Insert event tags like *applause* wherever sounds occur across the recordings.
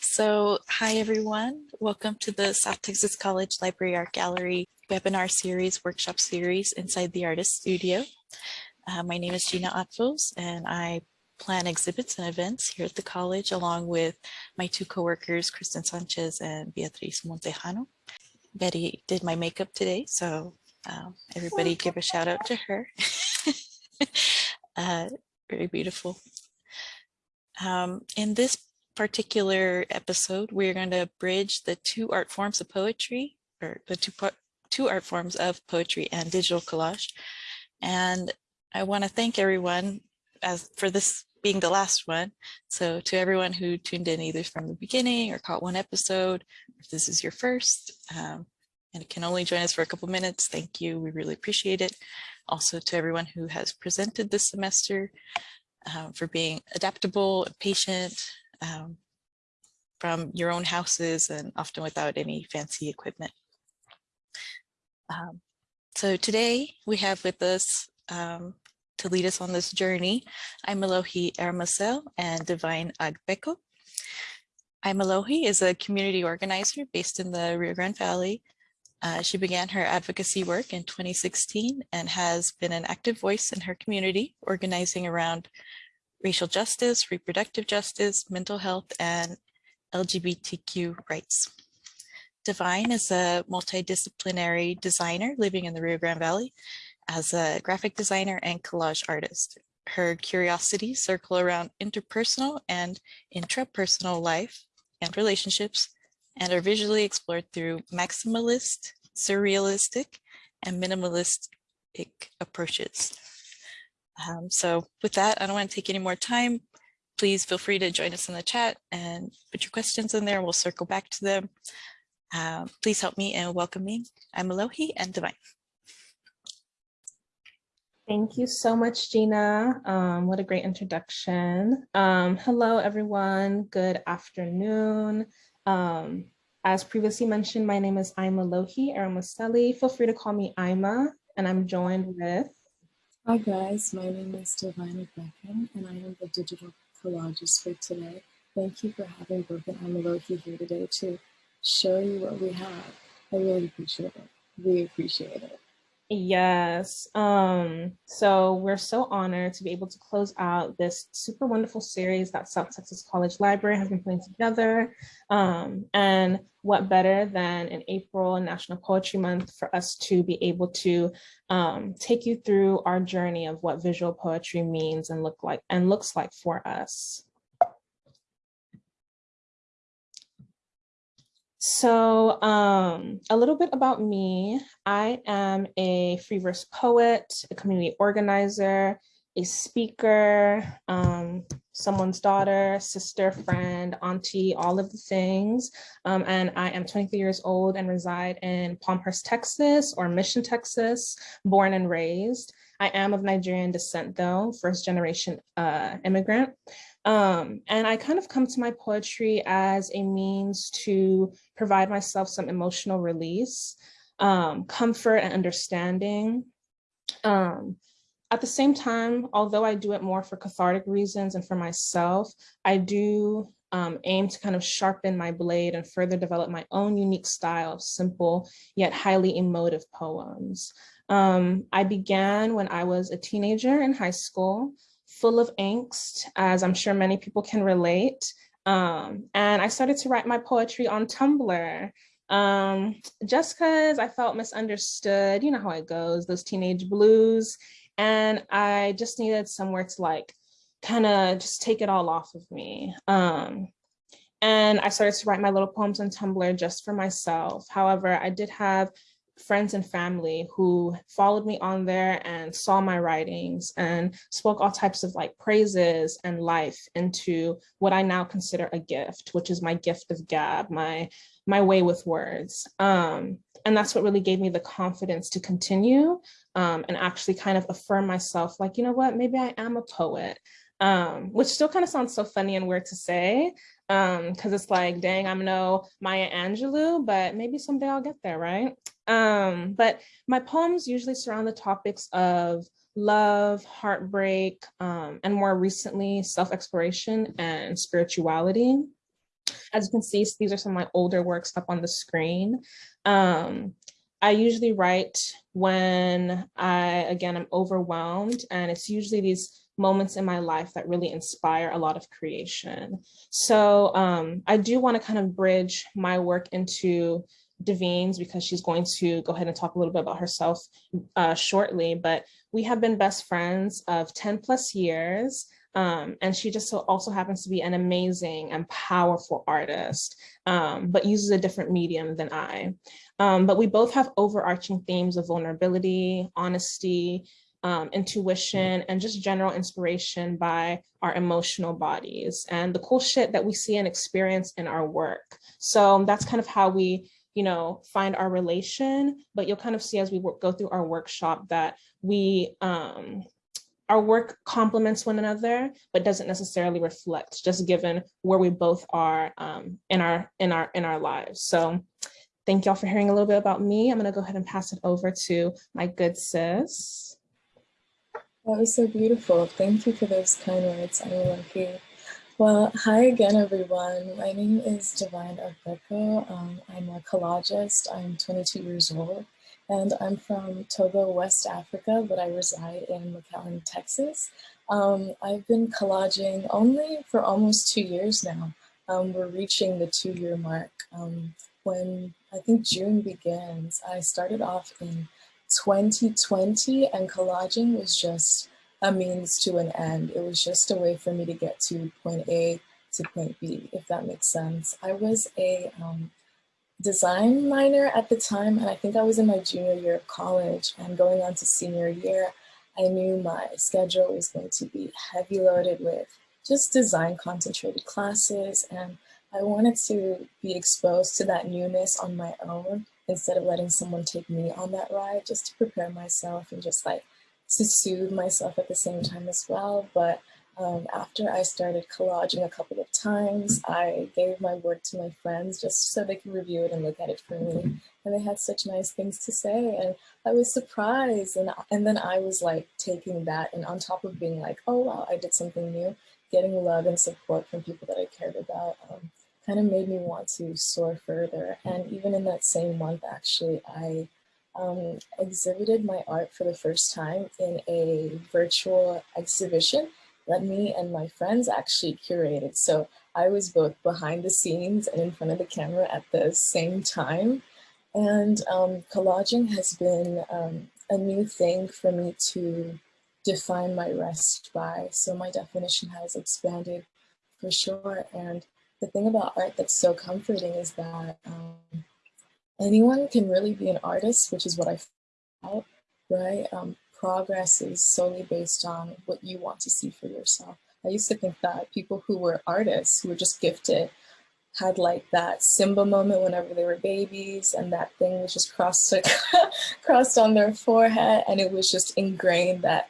So hi everyone, welcome to the South Texas College Library Art Gallery webinar series, workshop series inside the Artist Studio. Uh, my name is Gina Atvos and I plan exhibits and events here at the college along with my two co-workers, Kristen Sanchez and Beatriz Montejano. Betty did my makeup today, so um, everybody give a shout out to her. *laughs* uh, very beautiful. Um, in this particular episode, we're going to bridge the two art forms of poetry, or the two, two art forms of poetry and digital collage. And I want to thank everyone as for this being the last one. So to everyone who tuned in either from the beginning or caught one episode, if this is your first, um, and can only join us for a couple minutes, thank you. We really appreciate it. Also to everyone who has presented this semester, um, for being adaptable patient, um, from your own houses and often without any fancy equipment. Um, so today we have with us um, to lead us on this journey, Imalohi Ermasel and Divine Agbeko. Imalohi is a community organizer based in the Rio Grande Valley. Uh, she began her advocacy work in 2016 and has been an active voice in her community, organizing around racial justice, reproductive justice, mental health, and LGBTQ rights. Divine is a multidisciplinary designer living in the Rio Grande Valley as a graphic designer and collage artist. Her curiosities circle around interpersonal and intrapersonal life and relationships and are visually explored through maximalist, surrealistic, and minimalistic approaches. Um, so with that, I don't want to take any more time. Please feel free to join us in the chat and put your questions in there. We'll circle back to them. Um, please help me in welcoming Imalohi and Divine. Thank you so much, Gina. Um, what a great introduction. Um, hello, everyone. Good afternoon. Um, as previously mentioned, my name is Imalohi Aramaseli. Feel free to call me Ima, and I'm joined with Hi guys, my name is Divine Agbeko and I am the digital collagist for today. Thank you for having Brooke and Imalohi here today to show you what we have. I really appreciate it. We appreciate it. Yes. Um, so we're so honored to be able to close out this super wonderful series that South Texas College Library has been putting together. Um, and what better than in April and National Poetry Month for us to be able to um, take you through our journey of what visual poetry means and look like and looks like for us. So um, a little bit about me. I am a free verse poet, a community organizer, a speaker, um, someone's daughter, sister, friend, auntie, all of the things. Um, and I am 23 years old and reside in Palmhurst, Texas, or Mission, Texas, born and raised. I am of Nigerian descent though, first generation uh, immigrant. Um, and I kind of come to my poetry as a means to provide myself some emotional release, um, comfort and understanding. Um, at the same time, although I do it more for cathartic reasons and for myself, I do um, aim to kind of sharpen my blade and further develop my own unique style of simple yet highly emotive poems. Um, I began when I was a teenager in high school full of angst, as I'm sure many people can relate. Um, and I started to write my poetry on Tumblr um, just because I felt misunderstood. You know how it goes, those teenage blues. And I just needed somewhere to like kind of just take it all off of me. Um, and I started to write my little poems on Tumblr just for myself. However, I did have friends and family who followed me on there and saw my writings and spoke all types of like praises and life into what I now consider a gift, which is my gift of gab, my, my way with words. Um, and that's what really gave me the confidence to continue um, and actually kind of affirm myself like, you know what, maybe I am a poet. Um, which still kind of sounds so funny and weird to say, um because it's like dang i'm no maya angelou but maybe someday i'll get there right um but my poems usually surround the topics of love heartbreak um and more recently self-exploration and spirituality as you can see, these are some of my older works up on the screen. Um, I usually write when I, again, I'm overwhelmed and it's usually these moments in my life that really inspire a lot of creation. So um, I do want to kind of bridge my work into Divine's because she's going to go ahead and talk a little bit about herself uh, shortly, but we have been best friends of 10 plus years. Um, and she just so also happens to be an amazing and powerful artist, um, but uses a different medium than I. Um, but we both have overarching themes of vulnerability, honesty, um, intuition, and just general inspiration by our emotional bodies and the cool shit that we see and experience in our work. So that's kind of how we you know, find our relation, but you'll kind of see as we go through our workshop that we, um, our work complements one another, but doesn't necessarily reflect just given where we both are um, in our in our in our lives. So thank y'all for hearing a little bit about me. I'm gonna go ahead and pass it over to my good sis. That was so beautiful. Thank you for those kind words. I'm lucky. Well, hi again, everyone. My name is Divine Agbeko. Um, I'm a collagist. I'm 22 years old, and I'm from Togo, West Africa, but I reside in McAllen, Texas. Um, I've been collaging only for almost two years now. Um, we're reaching the two-year mark. Um, when I think June begins, I started off in 2020, and collaging was just a means to an end. It was just a way for me to get to point A to point B, if that makes sense. I was a um, design minor at the time, and I think I was in my junior year of college and going on to senior year, I knew my schedule was going to be heavy loaded with just design concentrated classes. And I wanted to be exposed to that newness on my own instead of letting someone take me on that ride just to prepare myself and just like to soothe myself at the same time as well. But um, after I started collaging a couple of times, I gave my work to my friends just so they could review it and look at it for me. And they had such nice things to say. And I was surprised. And, and then I was like taking that and on top of being like, oh, wow, I did something new, getting love and support from people that I cared about um, kind of made me want to soar further. And even in that same month, actually, I um, exhibited my art for the first time in a virtual exhibition that me and my friends actually curated. So I was both behind the scenes and in front of the camera at the same time. And um, collaging has been um, a new thing for me to define my rest by. So my definition has expanded for sure. And the thing about art that's so comforting is that um, anyone can really be an artist, which is what I felt, right? Um, progress is solely based on what you want to see for yourself. I used to think that people who were artists, who were just gifted, had like that Simba moment whenever they were babies and that thing was just crossed, *laughs* crossed on their forehead and it was just ingrained that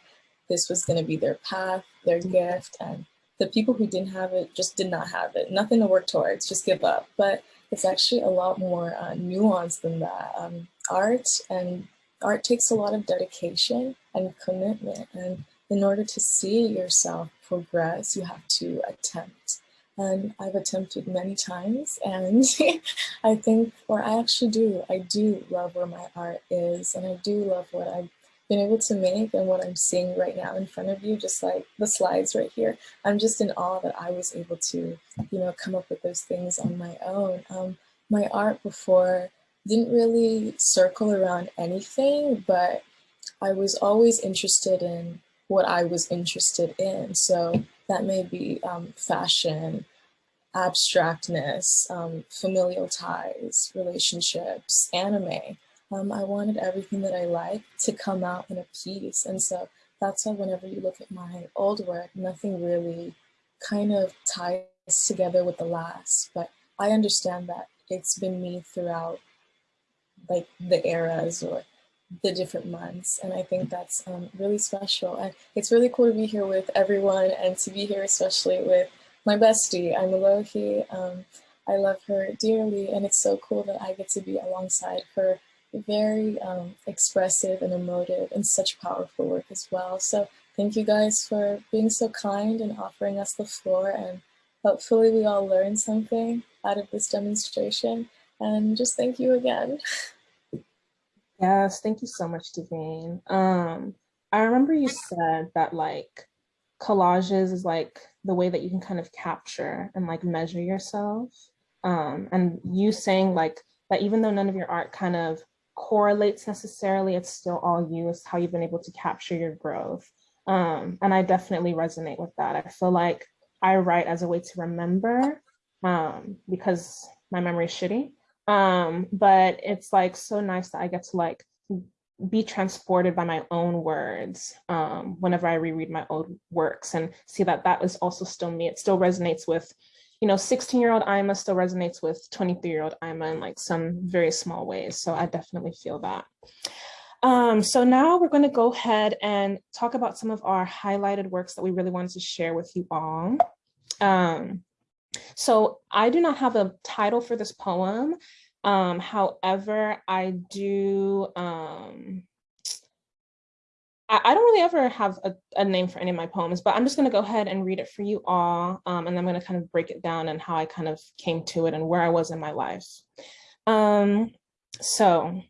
this was going to be their path, their gift, and the people who didn't have it just did not have it. Nothing to work towards, just give up. But it's actually a lot more uh, nuanced than that. Um, art and art takes a lot of dedication and commitment. And in order to see yourself progress, you have to attempt. And I've attempted many times and *laughs* I think, or I actually do, I do love where my art is and I do love what I've been able to make and what I'm seeing right now in front of you, just like the slides right here. I'm just in awe that I was able to, you know, come up with those things on my own. Um, my art before didn't really circle around anything, but I was always interested in what I was interested in. So that may be um, fashion, abstractness, um, familial ties, relationships, anime um, I wanted everything that I like to come out in a piece. And so that's why whenever you look at my old work, nothing really kind of ties together with the last. But I understand that it's been me throughout like the eras or the different months. And I think that's um, really special. And it's really cool to be here with everyone and to be here especially with my bestie, Imalohi. Um, I love her dearly and it's so cool that I get to be alongside her very um, expressive and emotive and such powerful work as well. So thank you guys for being so kind and offering us the floor and hopefully we all learned something out of this demonstration. And just thank you again. *laughs* Yes, thank you so much, Divine. Um, I remember you said that like collages is like the way that you can kind of capture and like measure yourself. Um, and you saying like that even though none of your art kind of correlates necessarily, it's still all you, it's how you've been able to capture your growth. Um, and I definitely resonate with that. I feel like I write as a way to remember um, because my memory is shitty. Um, but it's like so nice that I get to like be transported by my own words um, whenever I reread my own works and see that that is also still me. It still resonates with, you know, 16 year old Ima still resonates with 23 year old Ima in like some very small ways. So I definitely feel that. Um, so now we're going to go ahead and talk about some of our highlighted works that we really wanted to share with you all. Um, so I do not have a title for this poem. Um, however, I do, um, I, don't really ever have a, a, name for any of my poems, but I'm just gonna go ahead and read it for you all. Um, and I'm gonna kind of break it down and how I kind of came to it and where I was in my life. Um, so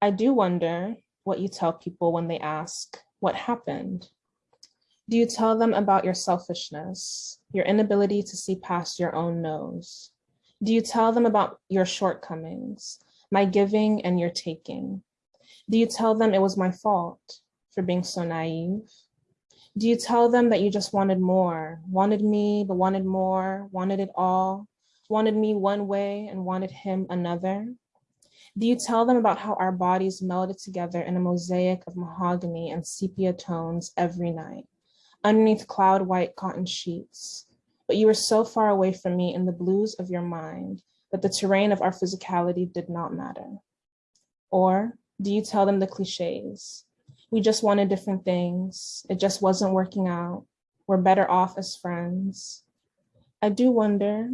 I do wonder what you tell people when they ask, what happened? Do you tell them about your selfishness, your inability to see past your own nose? Do you tell them about your shortcomings, my giving and your taking? Do you tell them it was my fault for being so naive? Do you tell them that you just wanted more, wanted me, but wanted more, wanted it all, wanted me one way and wanted him another? Do you tell them about how our bodies melded together in a mosaic of mahogany and sepia tones every night? underneath cloud white cotton sheets. But you were so far away from me in the blues of your mind that the terrain of our physicality did not matter. Or do you tell them the cliches? We just wanted different things. It just wasn't working out. We're better off as friends. I do wonder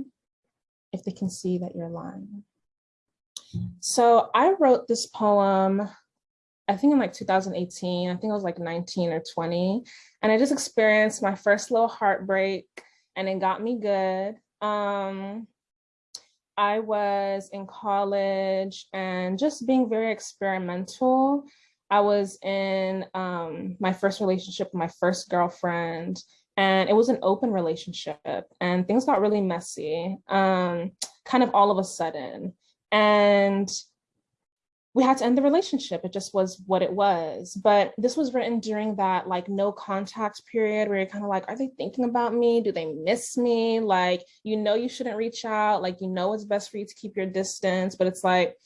if they can see that you're lying. So I wrote this poem I think in like 2018, I think I was like 19 or 20. And I just experienced my first little heartbreak and it got me good. Um, I was in college and just being very experimental. I was in um, my first relationship with my first girlfriend and it was an open relationship and things got really messy, um, kind of all of a sudden. And we had to end the relationship. It just was what it was. But this was written during that like no contact period where you're kind of like, are they thinking about me? Do they miss me? Like, you know, you shouldn't reach out. Like, you know, it's best for you to keep your distance, but it's like,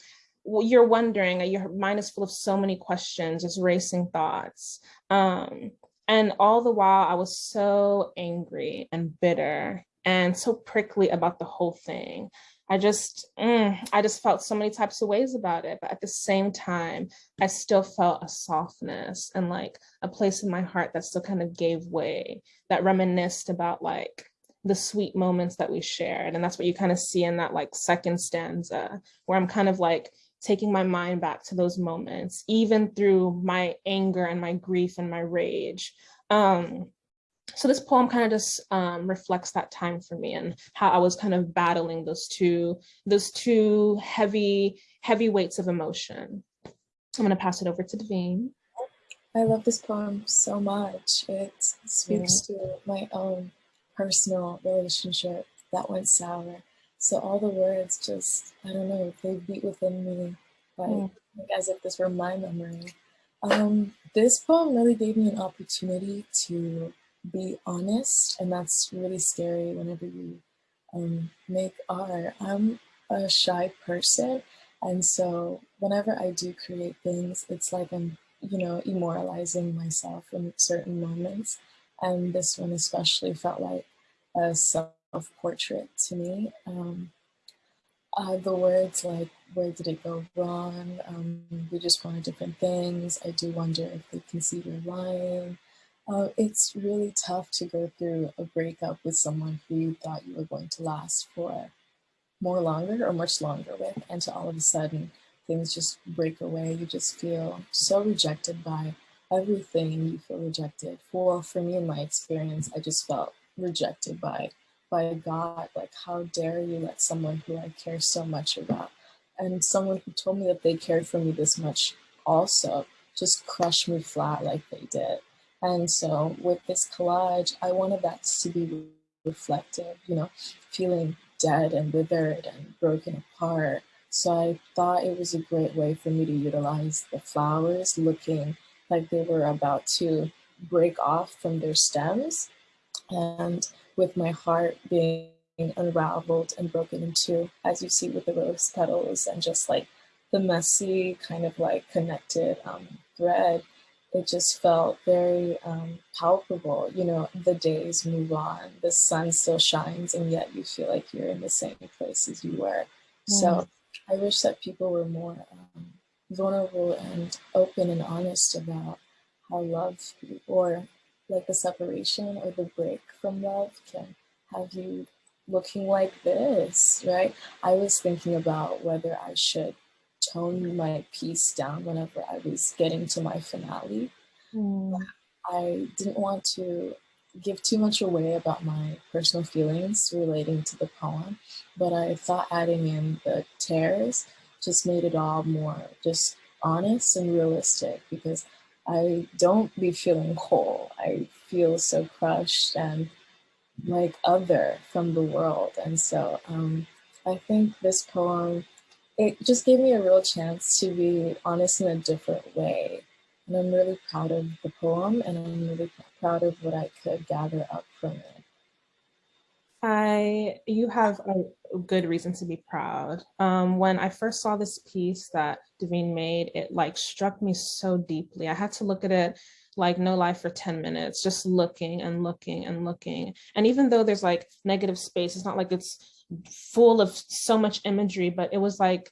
you're wondering, your mind is full of so many questions, just racing thoughts. Um, and all the while I was so angry and bitter and so prickly about the whole thing. I just, mm, I just felt so many types of ways about it. But at the same time, I still felt a softness and like a place in my heart that still kind of gave way, that reminisced about like the sweet moments that we shared. And that's what you kind of see in that like second stanza, where I'm kind of like taking my mind back to those moments, even through my anger and my grief and my rage. Um, so this poem kind of just um, reflects that time for me and how I was kind of battling those two, those two heavy, heavy weights of emotion. I'm gonna pass it over to Divine. I love this poem so much. It speaks yeah. to my own personal relationship that went sour. So all the words just, I don't know, they beat within me like, mm. like as if this were my memory. Um, this poem really gave me an opportunity to be honest, and that's really scary whenever you um, make art. I'm a shy person, and so whenever I do create things, it's like I'm, you know, immortalizing myself in certain moments. And this one especially felt like a self-portrait to me. Um, uh, the words like, where did it go wrong? Um, we just wanted different things. I do wonder if they can see you're lying. Uh, it's really tough to go through a breakup with someone who you thought you were going to last for more longer or much longer with, and to all of a sudden things just break away. You just feel so rejected by everything. You feel rejected. Well, for me, in my experience, I just felt rejected by by God, like how dare you let someone who I care so much about and someone who told me that they cared for me this much also just crush me flat like they did. And so with this collage, I wanted that to be reflective, you know, feeling dead and withered and broken apart. So I thought it was a great way for me to utilize the flowers looking like they were about to break off from their stems. And with my heart being unraveled and broken in two, as you see with the rose petals and just like the messy kind of like connected um, thread, it just felt very um, palpable. You know, the days move on, the sun still shines, and yet you feel like you're in the same place as you were. So Mm. I wish that people were more um, vulnerable and open and honest about how love or like the separation or the break from love can have you looking like this, right? I was thinking about whether I should tone my piece down whenever I was getting to my finale. Mm. I didn't want to give too much away about my personal feelings relating to the poem, but I thought adding in the tears just made it all more just honest and realistic because I don't be feeling whole. I feel so crushed and like other from the world. And so um, I think this poem, it just gave me a real chance to be honest in a different way. And I'm really proud of the poem and I'm really proud of what I could gather up from it. I, you have a good reason to be proud. Um, when I first saw this piece that Divine made, it like struck me so deeply. I had to look at it like no life for 10 minutes, just looking and looking and looking. And even though there's like negative space, it's not like it's full of so much imagery, but it was like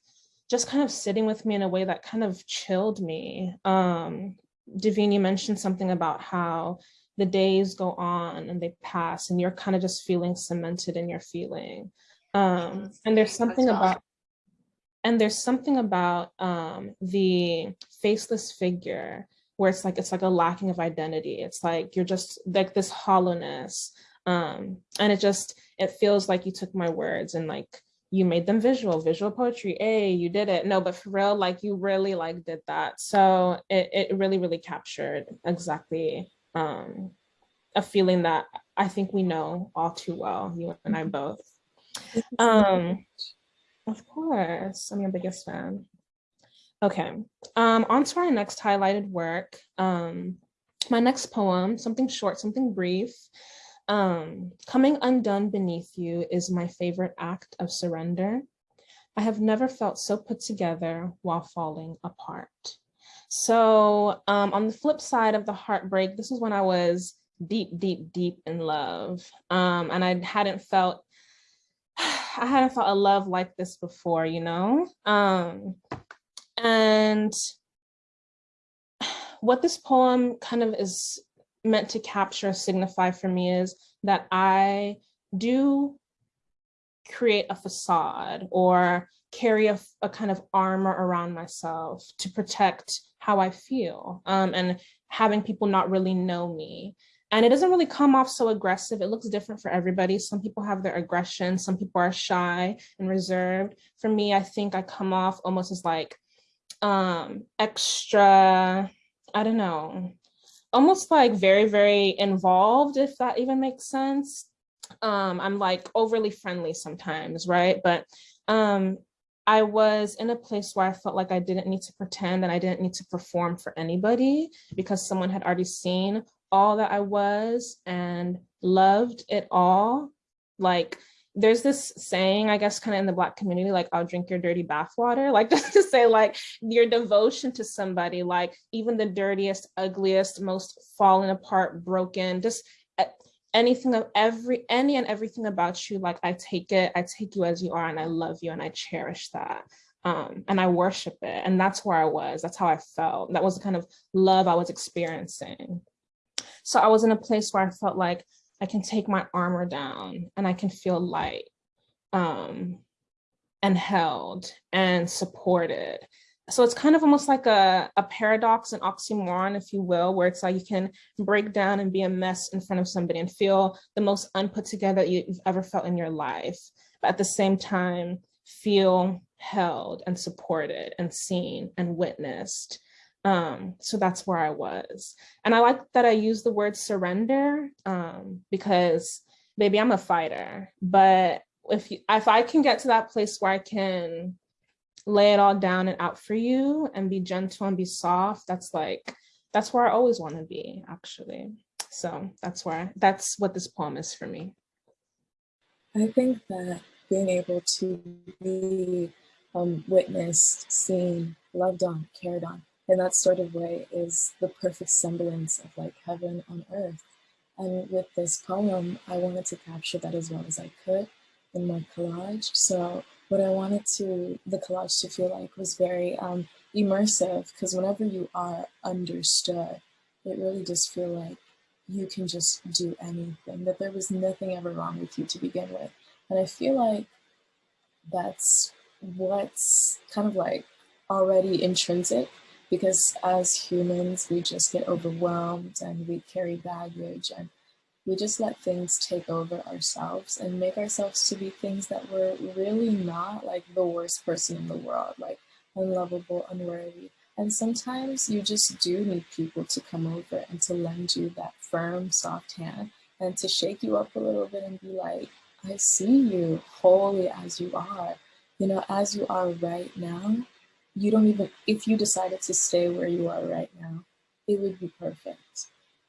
just kind of sitting with me in a way that kind of chilled me. Um, Divine, you mentioned something about how the days go on and they pass and you're kind of just feeling cemented in your feeling. Um, and there's something about and there's something about um, the faceless figure where it's like it's like a lacking of identity. It's like you're just like this hollowness. Um, and it just it feels like you took my words and like you made them visual, visual poetry. Hey, you did it. No, but for real, like you really like did that. So it, it really, really captured exactly um, a feeling that I think we know all too well, you and I both. Um, of course, I'm your biggest fan. Okay, um, on to our next highlighted work. Um, my next poem, something short, something brief. Um, Coming undone beneath you is my favorite act of surrender. I have never felt so put together while falling apart. So um, on the flip side of the heartbreak, this is when I was deep, deep, deep in love. Um, and I hadn't felt, *sighs* I hadn't felt a love like this before, you know? Um, and *sighs* what this poem kind of is meant to capture, signify for me is that I do create a facade or carry a, a, kind of armor around myself to protect how I feel um, and having people not really know me. And it doesn't really come off so aggressive. It looks different for everybody. Some people have their aggression. Some people are shy and reserved. For me, I think I come off almost as like um, extra, I don't know, almost like very, very involved, if that even makes sense. Um, I'm like overly friendly sometimes, right? But um, I was in a place where I felt like I didn't need to pretend and I didn't need to perform for anybody because someone had already seen all that I was and loved it all. Like there's this saying, I guess, kind of in the Black community, like, I'll drink your dirty bathwater, *laughs* like just to say like your devotion to somebody, like even the dirtiest, ugliest, most fallen apart, broken, just eh, anything of every, any and everything about you, like I take it, I take you as you are and I love you and I cherish that. Um, and I worship it. And that's where I was, that's how I felt. That was the kind of love I was experiencing. So I was in a place where I felt like I can take my armor down and I can feel light um, and held and supported. So it's kind of almost like a, a paradox, an oxymoron, if you will, where it's like you can break down and be a mess in front of somebody and feel the most unput together you've ever felt in your life. But at the same time, feel held and supported and seen and witnessed. Um, so that's where I was. And I like that I use the word surrender um, because baby, I'm a fighter, but if you, if I can get to that place where I can lay it all down and out for you and be gentle and be soft, that's like, that's where I always want to be actually. So that's where, that's what this poem is for me. I think that being able to be um, witnessed, seen, loved on, cared on in that sort of way is the perfect semblance of like heaven on earth. And with this poem, I wanted to capture that as well as I could in my collage. So what I wanted to the collage to feel like was very um, immersive because whenever you are understood, it really does feel like you can just do anything, that there was nothing ever wrong with you to begin with. And I feel like that's what's kind of like already intrinsic because as humans, we just get overwhelmed and we carry baggage and we just let things take over ourselves and make ourselves to be things that we're really not like the worst person in the world, like unlovable, unworthy. And sometimes you just do need people to come over and to lend you that firm, soft hand and to shake you up a little bit and be like, I see you wholly as you are. You know, as you are right now, you don't even, if you decided to stay where you are right now, it would be perfect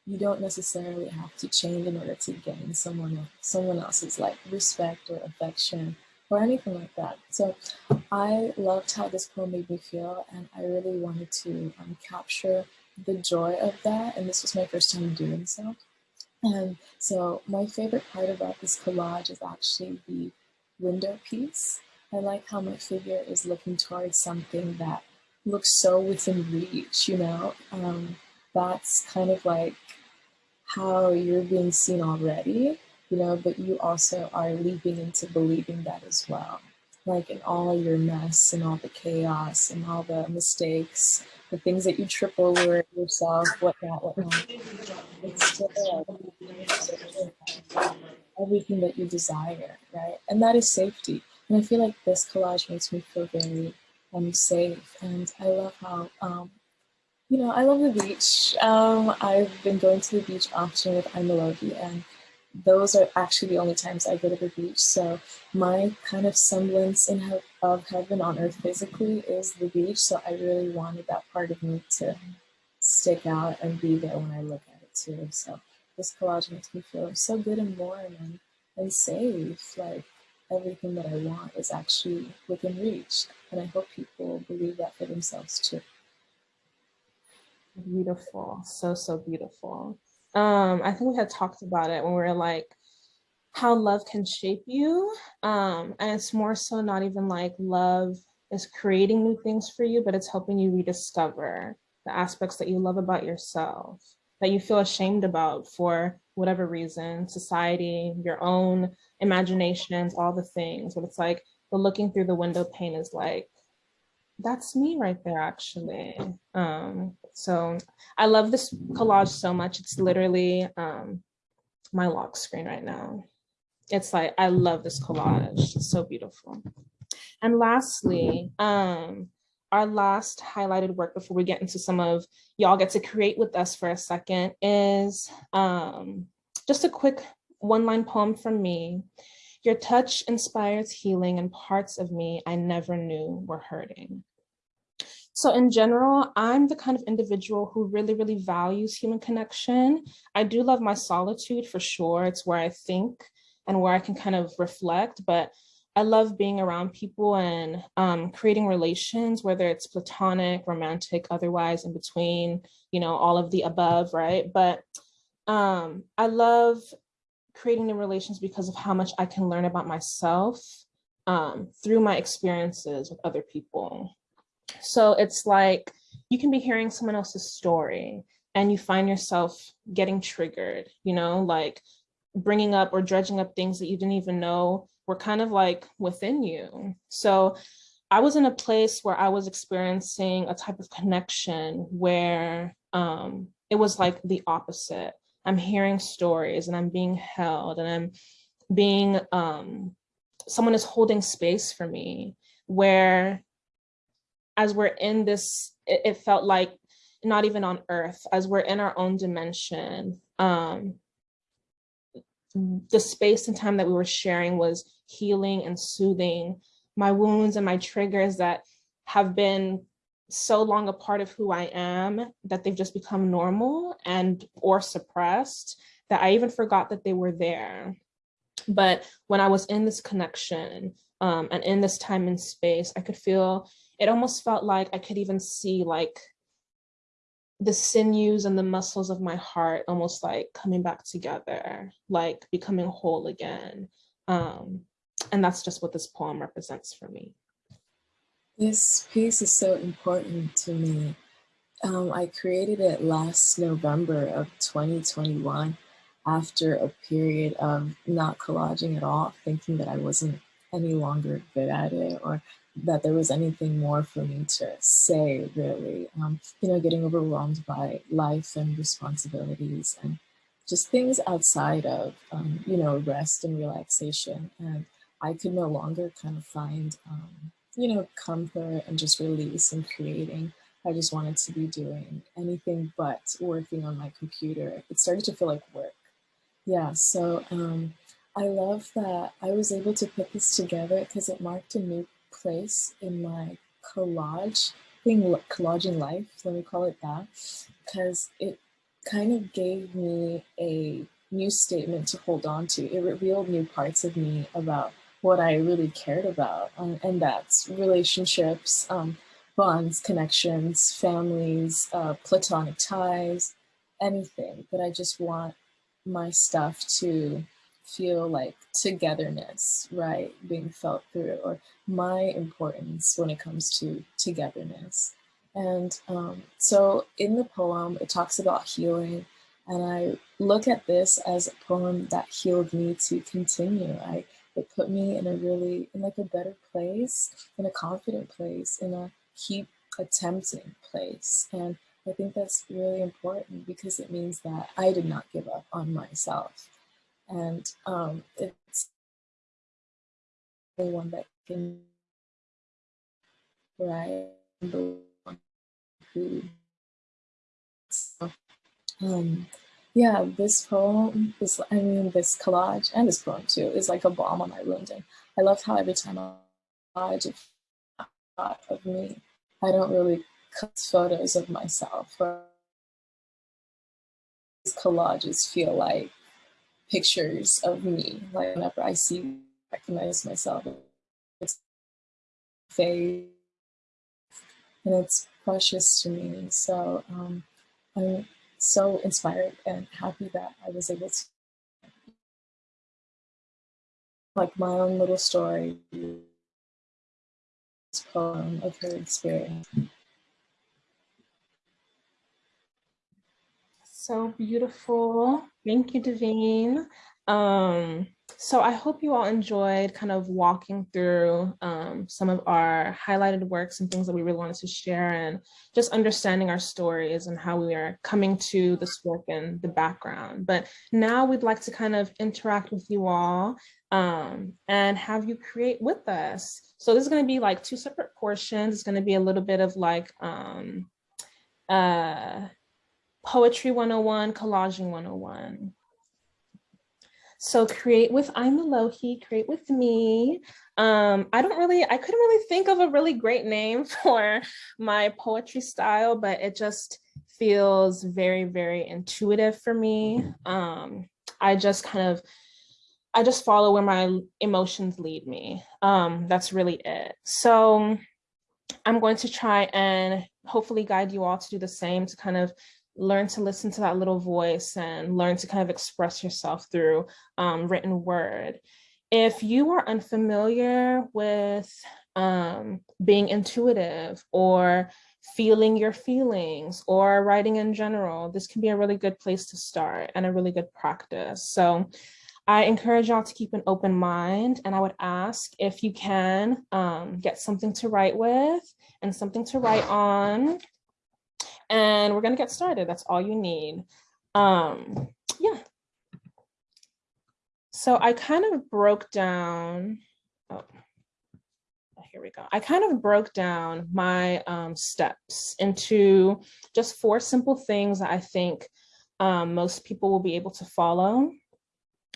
you don't necessarily have to change in order to gain someone someone else's like respect or affection or anything like that. So I loved how this poem made me feel and I really wanted to um, capture the joy of that and this was my first time doing so. And so my favorite part about this collage is actually the window piece. I like how my figure is looking towards something that looks so within reach, you know? Um, that's kind of like how you're being seen already, you know, but you also are leaping into believing that as well. Like in all your mess and all the chaos and all the mistakes, the things that you trip over yourself, whatnot, whatnot. It's still everything that you desire, right? And that is safety. And I feel like this collage makes me feel very um, safe. And I love how um, you know, I love the beach. Um, I've been going to the beach often with Imalohi, and those are actually the only times I go to the beach. So my kind of semblance in he of heaven on earth physically is the beach. So I really wanted that part of me to stick out and be there when I look at it too. So this collage makes me feel so good and warm and, and safe. Like everything that I want is actually within reach. And I hope people believe that for themselves too. Beautiful. So, so beautiful. Um, I think we had talked about it when we were like, how love can shape you. Um, and it's more so not even like love is creating new things for you, but it's helping you rediscover the aspects that you love about yourself, that you feel ashamed about for whatever reason, society, your own imaginations, all the things. But it's like the looking through the window pane is like, that's me right there actually. Um, so I love this collage so much. It's literally um, my lock screen right now. It's like, I love this collage. It's so beautiful. And lastly, um, our last highlighted work before we get into some of y'all get to create with us for a second is um, just a quick one line poem from me. Your touch inspires healing and parts of me I never knew were hurting. So in general, I'm the kind of individual who really, really values human connection. I do love my solitude for sure. It's where I think and where I can kind of reflect, but I love being around people and um, creating relations, whether it's platonic, romantic, otherwise in between, you know, all of the above, right? But um, I love creating new relations because of how much I can learn about myself um, through my experiences with other people. So it's like you can be hearing someone else's story and you find yourself getting triggered, you know, like bringing up or dredging up things that you didn't even know were kind of like within you. So I was in a place where I was experiencing a type of connection where um, it was like the opposite. I'm hearing stories and I'm being held and I'm being, um, someone is holding space for me where as we're in this, it, it felt like not even on earth, as we're in our own dimension, um, the space and time that we were sharing was healing and soothing my wounds and my triggers that have been so long a part of who I am that they've just become normal and or suppressed that I even forgot that they were there. But when I was in this connection um, and in this time and space, I could feel, it almost felt like I could even see like the sinews and the muscles of my heart almost like coming back together, like becoming whole again. Um, and that's just what this poem represents for me. This piece is so important to me. Um, I created it last November of 2021 after a period of not collaging at all, thinking that I wasn't any longer good at it or that there was anything more for me to say, really. Um, you know, getting overwhelmed by life and responsibilities and just things outside of, um, you know, rest and relaxation. And I could no longer kind of find, um, you know, comfort and just release and creating. I just wanted to be doing anything but working on my computer. It started to feel like work. Yeah, so um, I love that I was able to put this together because it marked a new place in my collage, being collaging life, let me call it that, because it kind of gave me a new statement to hold on to. It revealed new parts of me about what I really cared about, um, and that's relationships, um, bonds, connections, families, uh, platonic ties, anything. But I just want my stuff to feel like togetherness, right, being felt through, or my importance when it comes to togetherness. And um, so in the poem, it talks about healing, and I look at this as a poem that healed me to continue. I it put me in a really, in like a better place, in a confident place, in a keep attempting place. And I think that's really important because it means that I did not give up on myself. And um, it's the one that can, right, the one who, so, um, yeah, this poem is, I mean, this collage and this poem too is like a bomb on my wound. I love how every time I collage a thought of me, I don't really cut photos of myself. Or these collages feel like pictures of me. Like whenever I see, recognize myself, it's and it's precious to me. So um, I'm so inspired and happy that I was able to like my own little story poem of her experience. So beautiful. Thank you, Divine. Um, so I hope you all enjoyed kind of walking through um, some of our highlighted works and things that we really wanted to share and just understanding our stories and how we are coming to this work and the background. But now we'd like to kind of interact with you all um, and have you create with us. So this is gonna be like two separate portions. It's gonna be a little bit of like um, uh, Poetry 101, Collaging 101. So create with Imalohi, create with me. Um, I don't really, I couldn't really think of a really great name *laughs* for my poetry style, but it just feels very, very intuitive for me. Um, I just kind of, I just follow where my emotions lead me. Um, that's really it. So I'm going to try and hopefully guide you all to do the same to kind of learn to listen to that little voice and learn to kind of express yourself through um, written word. If you are unfamiliar with um, being intuitive or feeling your feelings or writing in general, this can be a really good place to start and a really good practice. So I encourage y'all to keep an open mind and I would ask if you can um, get something to write with and something to write on. And we're gonna get started. That's all you need. Um, yeah. So I kind of broke down, oh, here we go. I kind of broke down my um, steps into just four simple things that I think um, most people will be able to follow.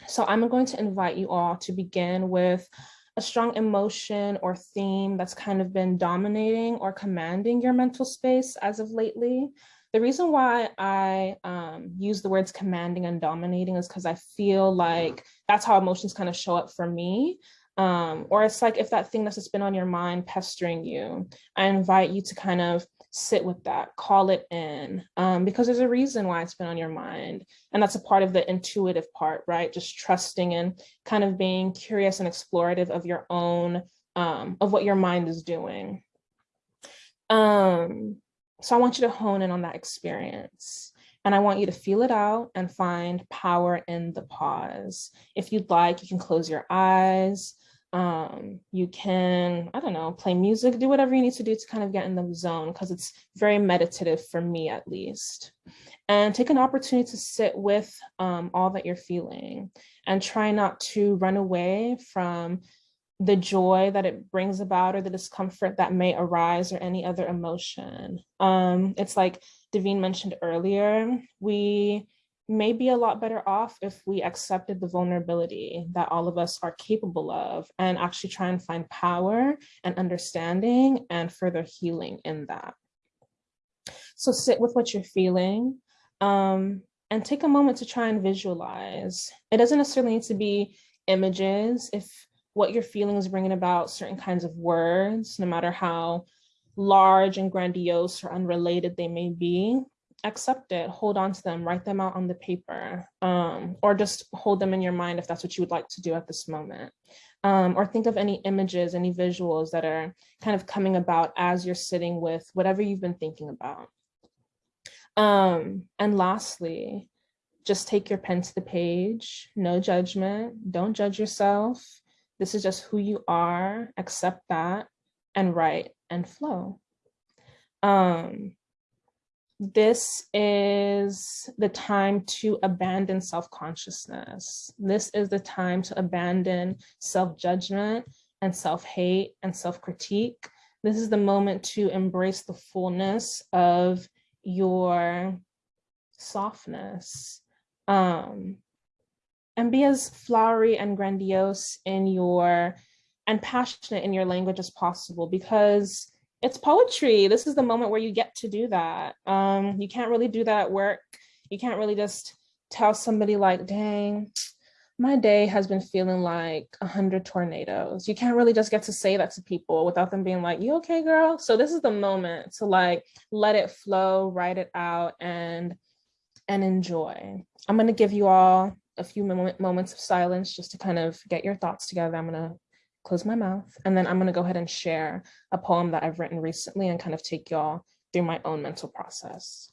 So I'm going to invite you all to begin with a strong emotion or theme that's kind of been dominating or commanding your mental space as of lately. The reason why I um, use the words commanding and dominating is because I feel like that's how emotions kind of show up for me. Um, or it's like if that thing that's just been on your mind pestering you, I invite you to kind of sit with that, call it in, um, because there's a reason why it's been on your mind. And that's a part of the intuitive part, right? Just trusting and kind of being curious and explorative of your own, um, of what your mind is doing. Um, so I want you to hone in on that experience. And I want you to feel it out and find power in the pause. If you'd like, you can close your eyes, um, you can, I don't know, play music, do whatever you need to do to kind of get in the zone because it's very meditative for me at least. And take an opportunity to sit with um, all that you're feeling and try not to run away from the joy that it brings about or the discomfort that may arise or any other emotion. Um, it's like Divine mentioned earlier, we may be a lot better off if we accepted the vulnerability that all of us are capable of and actually try and find power and understanding and further healing in that. So sit with what you're feeling um, and take a moment to try and visualize. It doesn't necessarily need to be images. If what you're feeling is bringing about certain kinds of words, no matter how large and grandiose or unrelated they may be, accept it, hold on to them, write them out on the paper, um, or just hold them in your mind if that's what you would like to do at this moment. Um, or think of any images, any visuals that are kind of coming about as you're sitting with whatever you've been thinking about. Um, and lastly, just take your pen to the page, no judgment, don't judge yourself. This is just who you are, accept that, and write and flow. Um, this is the time to abandon self-consciousness. This is the time to abandon self-judgment and self-hate and self-critique. This is the moment to embrace the fullness of your softness um, and be as flowery and grandiose in your and passionate in your language as possible because it's poetry. This is the moment where you get to do that. Um, you can't really do that at work. You can't really just tell somebody like, dang, my day has been feeling like a hundred tornadoes. You can't really just get to say that to people without them being like, you okay, girl? So this is the moment to like, let it flow, write it out and, and enjoy. I'm gonna give you all a few moments of silence just to kind of get your thoughts together. I'm gonna close my mouth, and then I'm gonna go ahead and share a poem that I've written recently and kind of take y'all through my own mental process.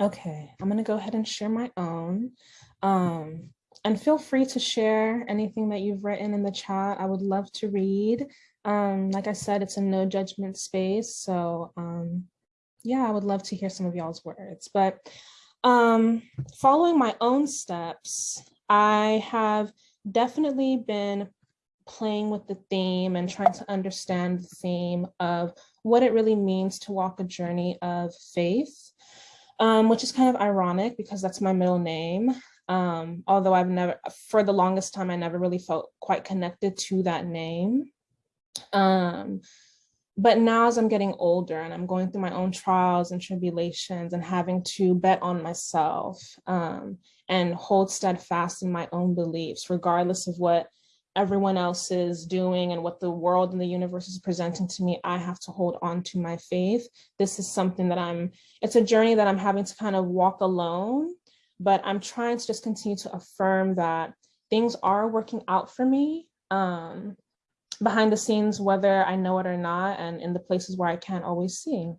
Okay, I'm gonna go ahead and share my own. Um, and feel free to share anything that you've written in the chat. I would love to read. Um, like I said, it's a no judgment space. So um, yeah, I would love to hear some of y'all's words. But um, following my own steps, I have definitely been playing with the theme and trying to understand the theme of what it really means to walk a journey of faith, um, which is kind of ironic because that's my middle name. Um, although I've never, for the longest time, I never really felt quite connected to that name. Um, but now as I'm getting older and I'm going through my own trials and tribulations and having to bet on myself um, and hold steadfast in my own beliefs, regardless of what everyone else is doing and what the world and the universe is presenting to me, I have to hold on to my faith. This is something that I'm, it's a journey that I'm having to kind of walk alone, but I'm trying to just continue to affirm that things are working out for me. Um, behind the scenes, whether I know it or not, and in the places where I can't always see.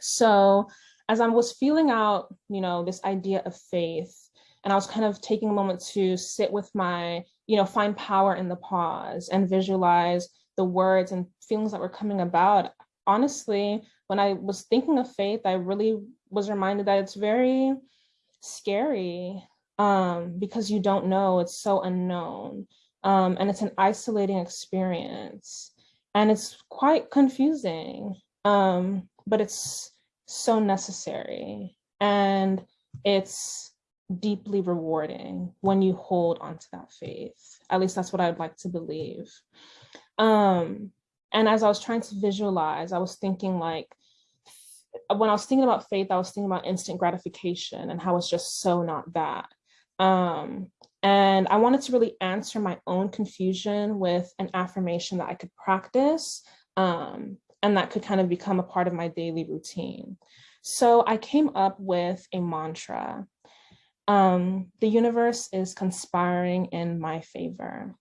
So as I was feeling out, you know, this idea of faith, and I was kind of taking a moment to sit with my, you know, find power in the pause and visualize the words and feelings that were coming about. Honestly, when I was thinking of faith, I really was reminded that it's very scary um, because you don't know, it's so unknown. Um, and it's an isolating experience and it's quite confusing, um, but it's so necessary. And it's deeply rewarding when you hold onto that faith. At least that's what I'd like to believe. Um, and as I was trying to visualize, I was thinking like, when I was thinking about faith, I was thinking about instant gratification and how it's just so not that. Um, and I wanted to really answer my own confusion with an affirmation that I could practice um, and that could kind of become a part of my daily routine. So I came up with a mantra. Um, the universe is conspiring in my favor,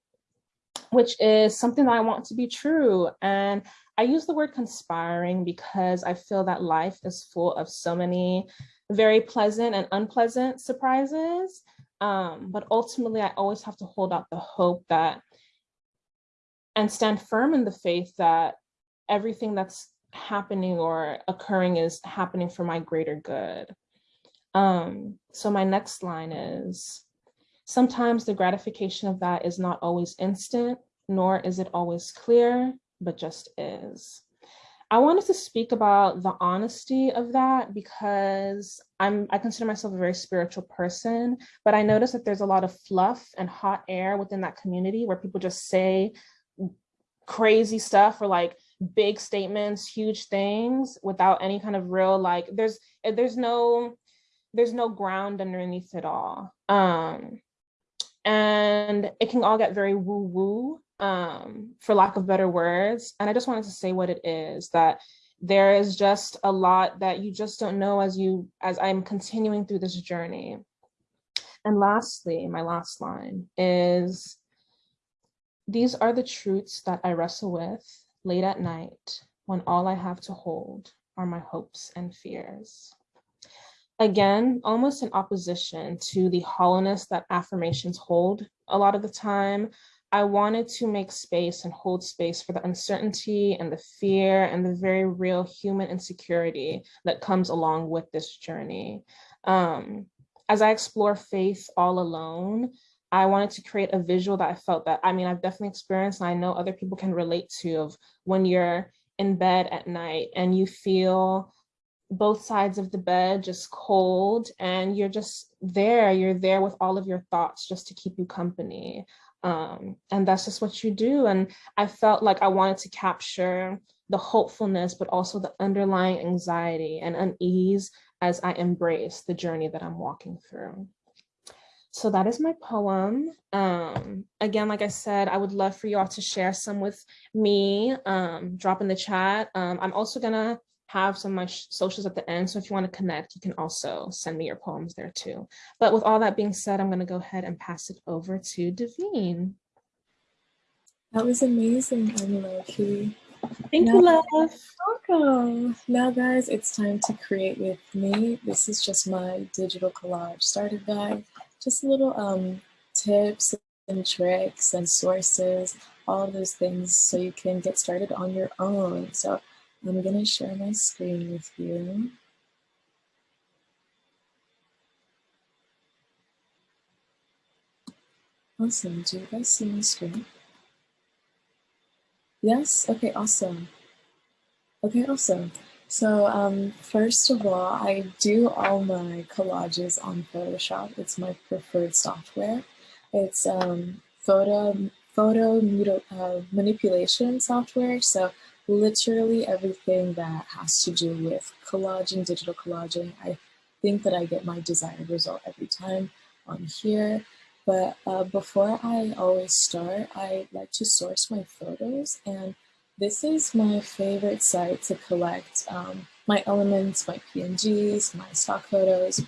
which is something that I want to be true. And I use the word conspiring because I feel that life is full of so many very pleasant and unpleasant surprises. Um, but ultimately, I always have to hold out the hope that and stand firm in the faith that everything that's happening or occurring is happening for my greater good. Um, so my next line is, sometimes the gratification of that is not always instant, nor is it always clear, but just is. I wanted to speak about the honesty of that because I'm I consider myself a very spiritual person, but I notice that there's a lot of fluff and hot air within that community where people just say crazy stuff or like big statements, huge things without any kind of real like there's there's no there's no ground underneath it all. Um and it can all get very woo woo um, for lack of better words. And I just wanted to say what it is, that there is just a lot that you just don't know as you as I'm continuing through this journey. And lastly, my last line is, these are the truths that I wrestle with late at night when all I have to hold are my hopes and fears. Again, almost in opposition to the hollowness that affirmations hold a lot of the time, I wanted to make space and hold space for the uncertainty and the fear and the very real human insecurity that comes along with this journey. Um, as I explore faith all alone, I wanted to create a visual that I felt that, I mean, I've definitely experienced and I know other people can relate to of when you're in bed at night and you feel both sides of the bed just cold and you're just there, you're there with all of your thoughts just to keep you company. Um, and that's just what you do. And I felt like I wanted to capture the hopefulness, but also the underlying anxiety and unease as I embrace the journey that I'm walking through. So that is my poem. Um, again, like I said, I would love for y'all to share some with me, um, drop in the chat. Um, I'm also gonna have some much socials at the end. So if you want to connect, you can also send me your poems there too. But with all that being said, I'm going to go ahead and pass it over to Divine. That was amazing, Imalohi. Thank now, you, love. Welcome. Now, guys, it's time to create with me. This is just my digital collage starter guide. Just little um, tips and tricks and sources, all those things so you can get started on your own. So I'm going to share my screen with you. Awesome. Do you guys see my screen? Yes? Okay, awesome. Okay, awesome. So um, first of all, I do all my collages on Photoshop. It's my preferred software. It's um, photo photo uh, manipulation software. So literally everything that has to do with collaging, digital collaging. I think that I get my desired result every time on here. But uh, before I always start, I like to source my photos. And this is my favorite site to collect um, my elements, my PNGs, my stock photos.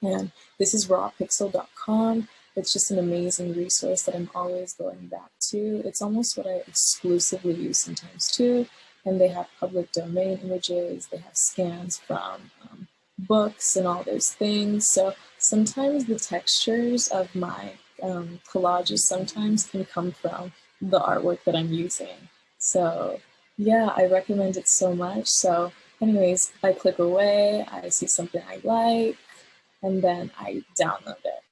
And this is rawpixel.com. It's just an amazing resource that I'm always going back to. It's almost what I exclusively use sometimes too. And they have public domain images, they have scans from um, books and all those things. So sometimes the textures of my um, collages sometimes can come from the artwork that I'm using. So yeah, I recommend it so much. So anyways, I click away, I see something I like, and then I download it.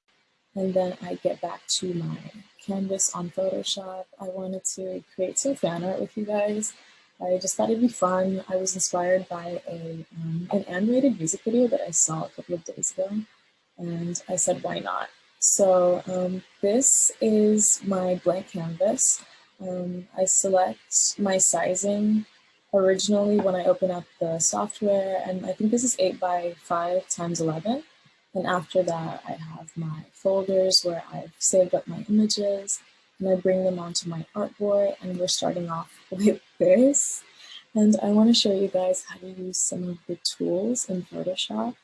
And then I get back to my canvas on Photoshop. I wanted to create some fan art with you guys. I just thought it'd be fun. I was inspired by a um, an animated music video that I saw a couple of days ago, and I said, why not? So um, this is my blank canvas. Um, I select my sizing originally when I open up the software, and I think this is 8 by 5 times 11. And after that, I have my folders where I've saved up my images and I bring them onto my artboard and we're starting off *laughs* with this. And I want to show you guys how to use some of the tools in Photoshop.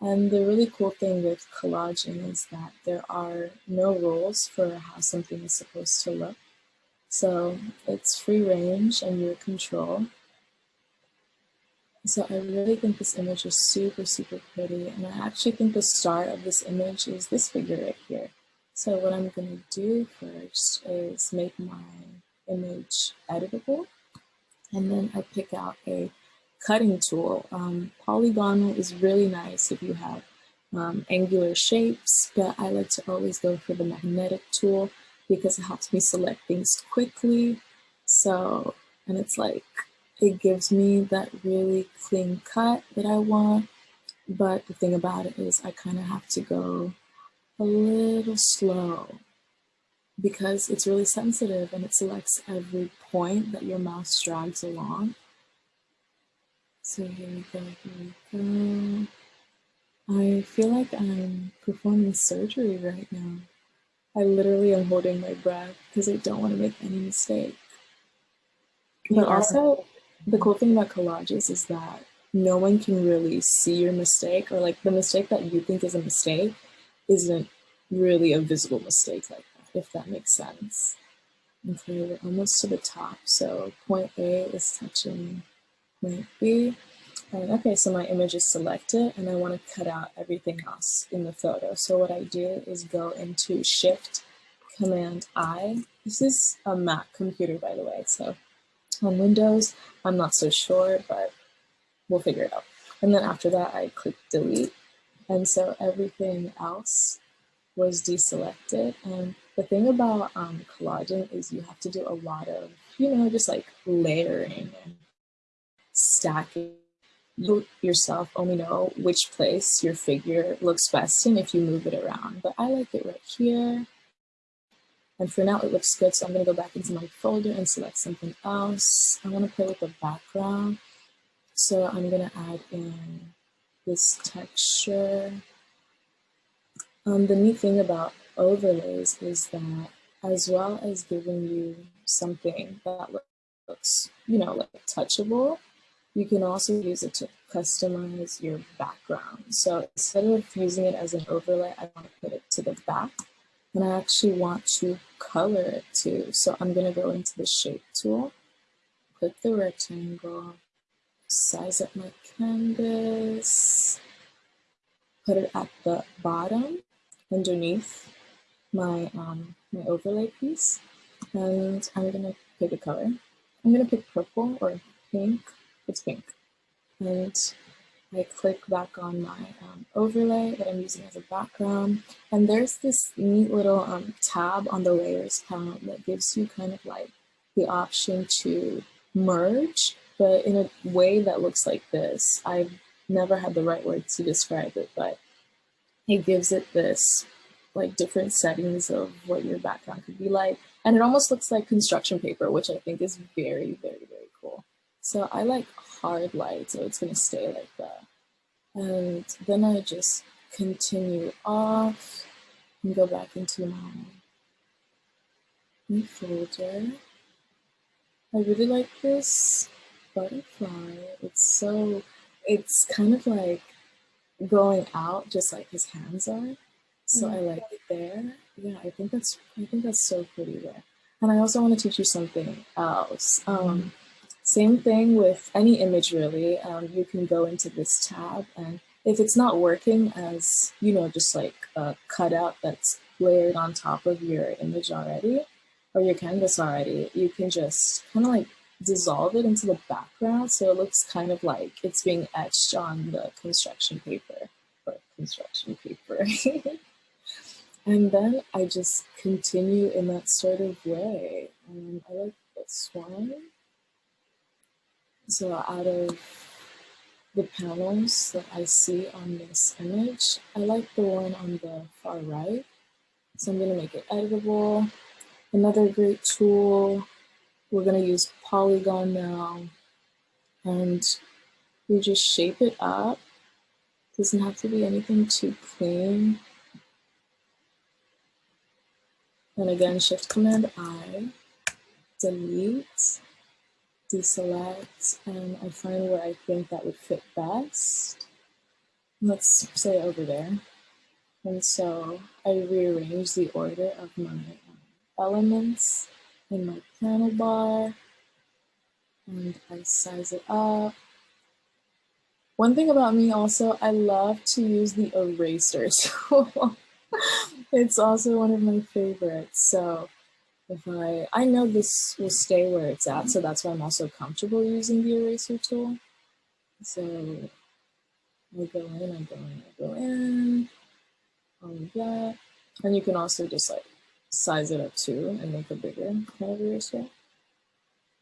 And the really cool thing with collaging is that there are no rules for how something is supposed to look. So it's free range and your control. So I really think this image is super, super pretty. And I actually think the start of this image is this figure right here. So what I'm gonna do first is make my image editable. And then I pick out a cutting tool. Um, polygonal is really nice if you have um, angular shapes, but I like to always go for the magnetic tool because it helps me select things quickly. So, and it's like, it gives me that really clean cut that I want. But the thing about it is I kind of have to go a little slow because it's really sensitive and it selects every point that your mouse drags along. So here we go, here we go. I feel like I'm performing surgery right now. I literally am holding my breath because I don't want to make any mistake. But also, the cool thing about collages is that no one can really see your mistake or like the mistake that you think is a mistake isn't really a visible mistake like that, if that makes sense. Okay, we're almost to the top. So point A is touching point B. And okay, so my image is selected and I want to cut out everything else in the photo. So what I do is go into Shift Command I. This is a Mac computer, by the way. So on Windows, I'm not so sure, but we'll figure it out. And then after that, I click Delete. And so everything else was deselected. And the thing about um, collaging is you have to do a lot of, you know, just like layering and stacking you yourself only know which place your figure looks best in if you move it around. But I like it right here. And for now it looks good, so I'm gonna go back into my folder and select something else. I wanna play with the background. So I'm gonna add in this texture. Um, the neat thing about overlays is that as well as giving you something that looks, you know, like touchable, you can also use it to customize your background. So instead of using it as an overlay, I want to put it to the back and I actually want to color it too. So I'm going to go into the shape tool, click the rectangle, size up my canvas, put it at the bottom underneath my, um, my overlay piece. And I'm going to pick a color. I'm going to pick purple or pink it's pink. And I click back on my um, overlay that I'm using as a background. And there's this neat little um, tab on the layers panel that gives you kind of like the option to merge, but in a way that looks like this. I've never had the right word to describe it, but it gives it this like different settings of what your background could be like. And it almost looks like construction paper, which I think is very, very, very cool. So I like hard light, so it's gonna stay like that. And then I just continue off and go back into my new folder. I really like this butterfly. It's so, it's kind of like going out just like his hands are. So mm -hmm. I like it there. Yeah, I think that's, I think that's so pretty there. And I also want to teach you something else. Um, same thing with any image really. Um, you can go into this tab and if it's not working as, you know, just like a cutout that's layered on top of your image already or your canvas already, you can just kind of like dissolve it into the background so it looks kind of like it's being etched on the construction paper or construction paper. *laughs* and then I just continue in that sort of way. Um, I like this one. So out of the panels that I see on this image, I like the one on the far right. So I'm gonna make it editable. Another great tool, we're gonna use Polygon now. And we just shape it up. Doesn't have to be anything too clean. And again, Shift Command I, delete, deselect, and I find where I think that would fit best. Let's say over there. And so I rearrange the order of my elements in my panel bar and I size it up. One thing about me also, I love to use the eraser *laughs* tool. it's also one of my favorites. So if I, I know this will stay where it's at, so that's why I'm also comfortable using the eraser tool. So I go in, I go in, I go in, all of that. And you can also just like size it up too and make a bigger kind of eraser.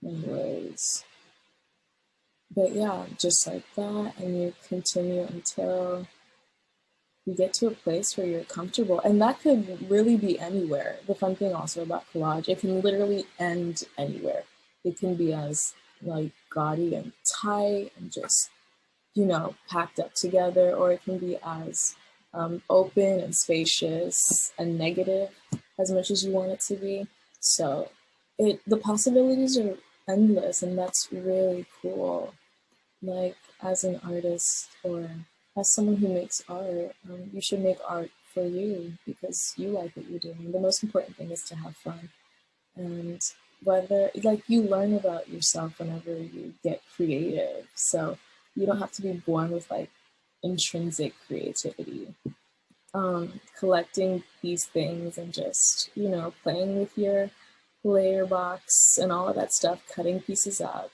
Anyways, but yeah, just like that, and you continue until you get to a place where you're comfortable. And that could really be anywhere. The fun thing also about collage, it can literally end anywhere. It can be as like gaudy and tight and just, you know, packed up together, or it can be as um, open and spacious and negative as much as you want it to be. So it the possibilities are endless and that's really cool. Like as an artist or as someone who makes art, um, you should make art for you because you like what you're doing. The most important thing is to have fun. And whether, like, you learn about yourself whenever you get creative. So you don't have to be born with like intrinsic creativity. Um, collecting these things and just, you know, playing with your layer box and all of that stuff, cutting pieces up,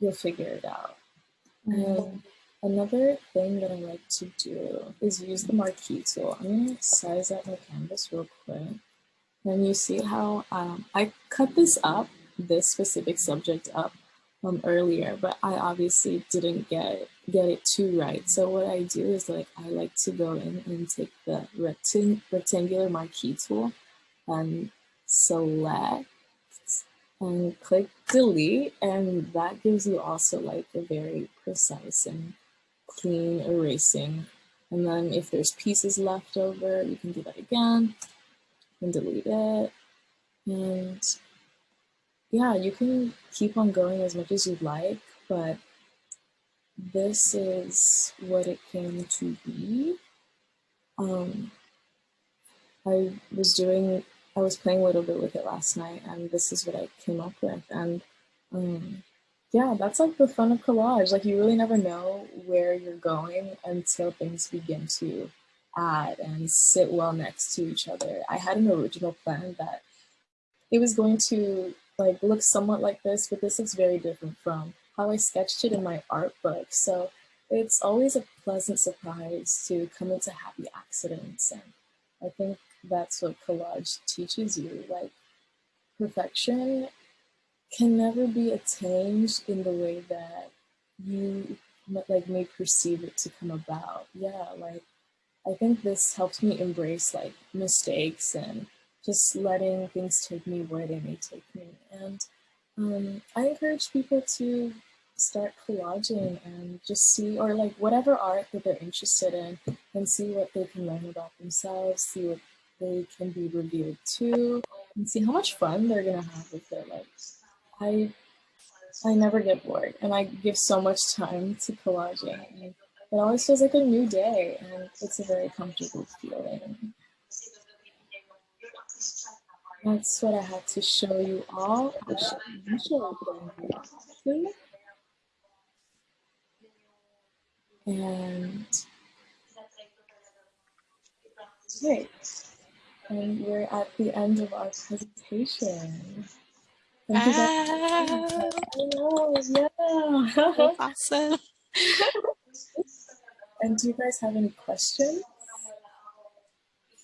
you'll figure it out. And Another thing that I like to do is use the marquee tool. I'm gonna size up my canvas real quick. And you see how um, I cut this up, this specific subject up um, earlier, but I obviously didn't get get it too right. So what I do is like, I like to go in and take the rectang rectangular marquee tool and select and click delete. And that gives you also like a very precise and clean erasing. And then if there's pieces left over, you can do that again and delete it. And yeah, you can keep on going as much as you'd like, but this is what it came to be. Um, I was doing, I was playing a little bit with it last night and this is what I came up with. And um, yeah, that's like the fun of collage. Like you really never know where you're going until things begin to add and sit well next to each other. I had an original plan that it was going to like look somewhat like this, but this looks very different from how I sketched it in my art book. So it's always a pleasant surprise to come into happy accidents. And I think that's what collage teaches you, like perfection can never be attained in the way that you like may perceive it to come about. Yeah, like I think this helps me embrace like mistakes and just letting things take me where they may take me. And um, I encourage people to start collaging and just see, or like whatever art that they're interested in and see what they can learn about themselves, see what they can be revealed to, and see how much fun they're gonna have with their lives. I I never get bored and I give so much time to collaging. And it always feels like a new day and it's a very comfortable feeling. That's what I had to show you all. And great. And we're at the end of our presentation. Thank you guys. Wow, yeah. awesome. and do you guys have any questions?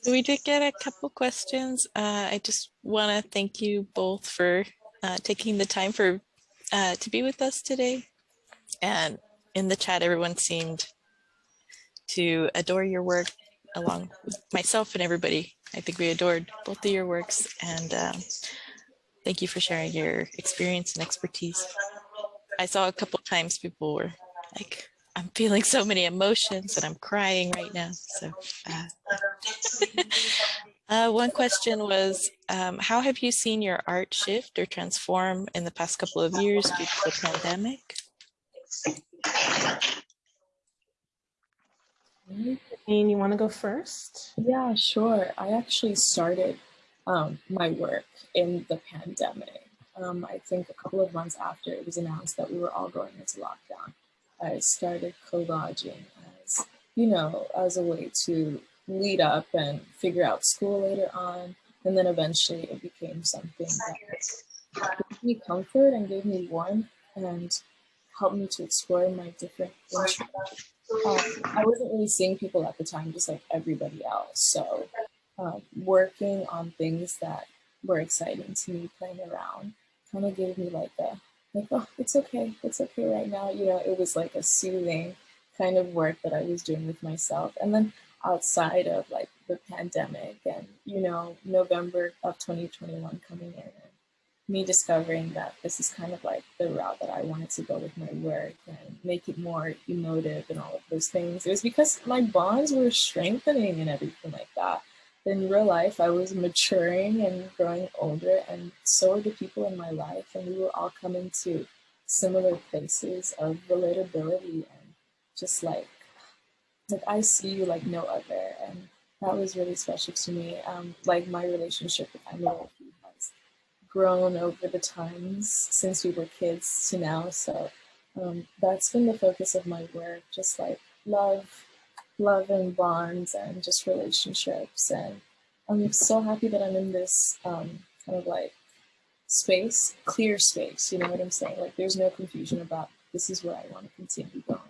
We did get a couple questions. Uh, I just want to thank you both for uh, taking the time for uh, to be with us today. And in the chat, everyone seemed to adore your work along with myself and everybody. I think we adored both of your works and um, thank you for sharing your experience and expertise. I saw a couple times people were like, I'm feeling so many emotions and I'm crying right now. So uh, uh, one question was, um, how have you seen your art shift or transform in the past couple of years due to the pandemic? Jane, you want to go first? Yeah, sure. I actually started um, my work in the pandemic. Um, I think a couple of months after it was announced that we were all going into lockdown, I started collaging as, you know, as a way to lead up and figure out school later on. And then eventually it became something that gave me comfort and gave me warmth and helped me to explore my different interests. Um, I wasn't really seeing people at the time, just like everybody else. So um, working on things that were exciting to me, playing around, kind of gave me like a, like, oh, it's okay, it's okay right now. You know, it was like a soothing kind of work that I was doing with myself. And then outside of like the pandemic and, you know, November of 2021 coming in me discovering that this is kind of like the route that I wanted to go with my work and make it more emotive and all of those things. It was because my bonds were strengthening and everything like that. In real life, I was maturing and growing older, and so were the people in my life, and we were all coming to similar places of relatability and just like, like I see you like no other, and that was really special to me. Um, like my relationship with Emily has grown over the times since we were kids to now. So um, that's been the focus of my work, just like love, love and bonds and just relationships. And I'm so happy that I'm in this um, kind of like space, clear space, you know what I'm saying? Like there's no confusion about this is where I want to continue going.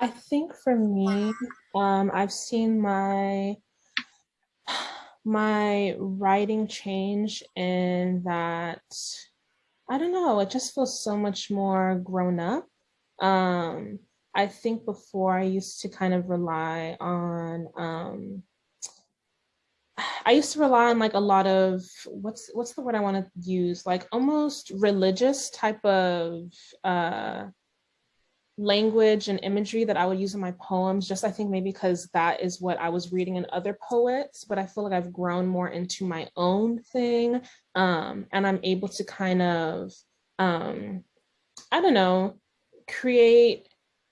I think for me, um, I've seen my my writing change in that I don't know, it just feels so much more grown up. Um, I think before I used to kind of rely on um, I used to rely on like a lot of what's what's the word I want to use like almost religious type of uh language and imagery that I would use in my poems, just I think maybe because that is what I was reading in other poets, but I feel like I've grown more into my own thing. Um, and I'm able to kind of, um, I don't know, create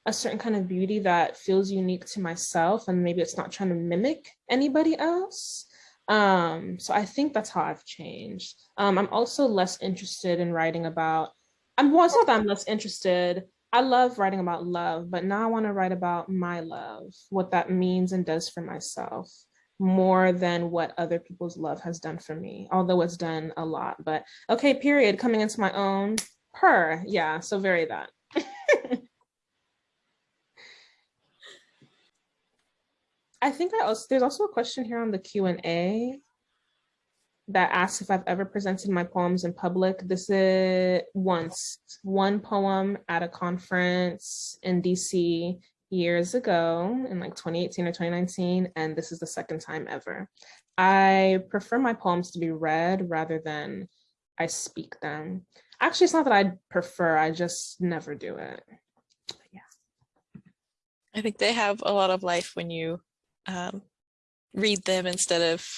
a certain kind of beauty that feels unique to myself and maybe it's not trying to mimic anybody else. Um, so I think that's how I've changed. Um, I'm also less interested in writing about, I'm well, not that I'm less interested, I love writing about love, but now I want to write about my love, what that means and does for myself more than what other people's love has done for me, although it's done a lot. But okay, period, coming into my own, per, yeah, so very that. I think I also, there's also a question here on the Q&A that asks if I've ever presented my poems in public. This is once, one poem at a conference in DC years ago in like 2018 or 2019, and this is the second time ever. I prefer my poems to be read rather than I speak them. Actually, it's not that I prefer, I just never do it. But yeah. I think they have a lot of life when you um, read them instead of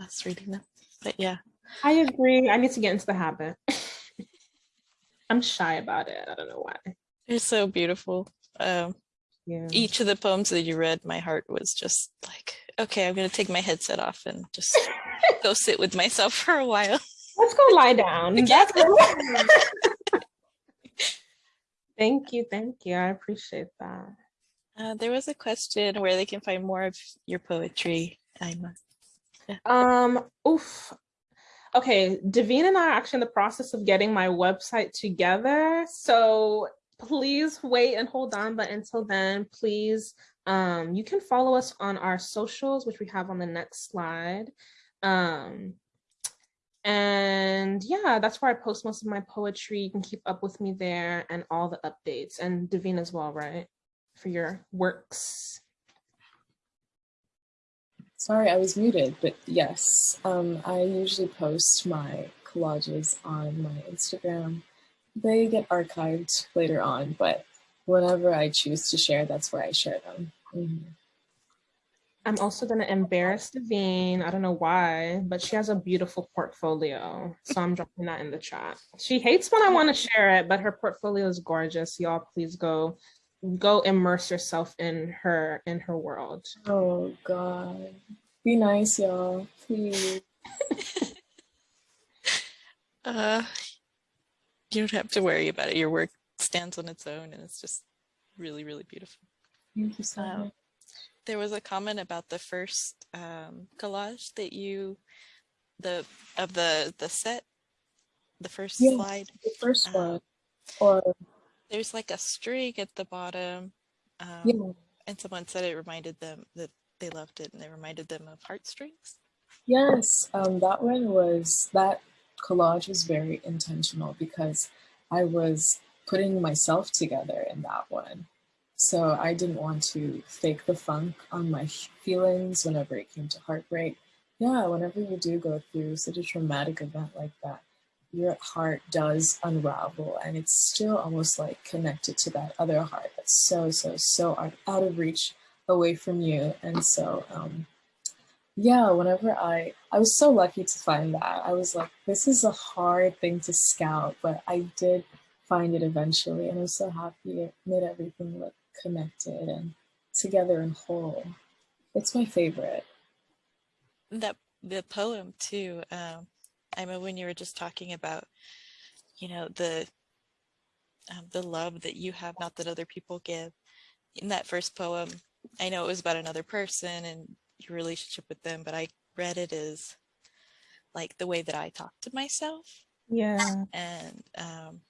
us reading them but yeah. I agree. I need to get into the habit. *laughs* I'm shy about it. I don't know why. They're so beautiful. Um, yeah. Each of the poems that you read, my heart was just like, okay, I'm going to take my headset off and just go *laughs* sit with myself for a while. Let's go lie down. *laughs* Thank you, thank you. I appreciate that. Uh, there was a question where they can find more of your poetry. I'm Um, oof. Okay, Divine and I are actually in the process of getting my website together. So please wait and hold on. But until then, please, um, you can follow us on our socials, which we have on the next slide. Um, and yeah, that's where I post most of my poetry. You can keep up with me there and all the updates and Divine as well, right? For your works. Sorry, I was muted, but yes, um, I usually post my collages on my Instagram. They get archived later on, but whenever I choose to share, that's where I share them. Mhm. I'm also going to embarrass Divine. I don't know why, but she has a beautiful portfolio. So I'm dropping that in the chat. She hates when I want to share it, but her portfolio is gorgeous. Y'all please go go immerse yourself in her in her world. Oh God. Be nice, y'all. Please. *laughs* Uh, you don't have to worry about it. Your work stands on its own and it's just really, really beautiful. Thank you so Um, much. There was a comment about the first um, collage that you, the of the the set, the first Yeah. slide. The first uh, one. Or There's like a string at the bottom, um, yeah. and someone said it reminded them that they loved it, and it reminded them of heartstrings. Yes, um, that one was that collage was very intentional because I was putting myself together in that one. So I didn't want to fake the funk on my feelings whenever it came to heartbreak. Yeah, whenever you do go through such a traumatic event like that, your heart does unravel and it's still almost like connected to that other heart that's so, so, so out of reach away from you. And so, um, yeah, whenever I, I was so lucky to find that. I was like, this is a hard thing to scout, but I did find it eventually. And I was so happy it made everything look connected and together and whole. It's my favorite. That the poem too. Um, I mean, when you were just talking about, you know, the um, the love that you have, not that other people give. In that first poem, I know it was about another person and your relationship with them, but I read it as like the way that I talk to myself Yeah. and um,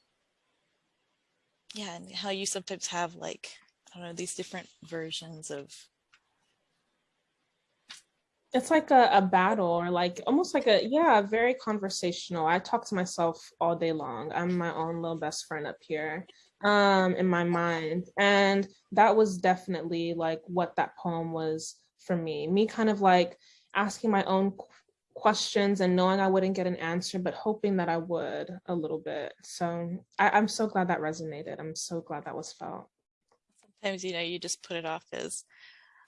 yeah, and how you sometimes have like, I don't know, these different versions of, It's like a, a battle or like almost like a, yeah, very conversational. I talk to myself all day long. I'm my own little best friend up here um, in my mind. And that was definitely like what that poem was for me. Me kind of like asking my own questions and knowing I wouldn't get an answer, but hoping that I would a little bit. So I, I'm so glad that resonated. I'm so glad that was felt. sometimes, you know, you just put it off as,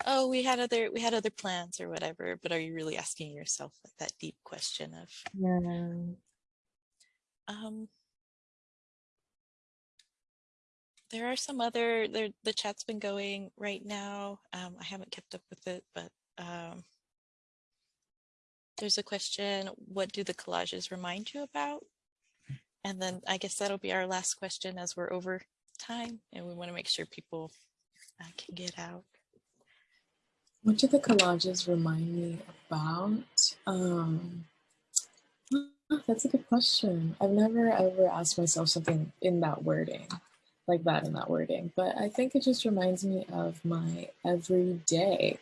oh, we had other, we had other plans or whatever, but are you really asking yourself like that deep question of, Yeah. um, there are some other, there, the chat's been going right now. Um, I haven't kept up with it, but um, there's a question, what do the collages remind you about? And then I guess that'll be our last question as we're over time and we want to make sure people uh, can get out. What do the collages remind me about? Um, ah, that's a good question. I've never ever asked myself something in that wording, like that in that wording, but I think it just reminds me of my everyday.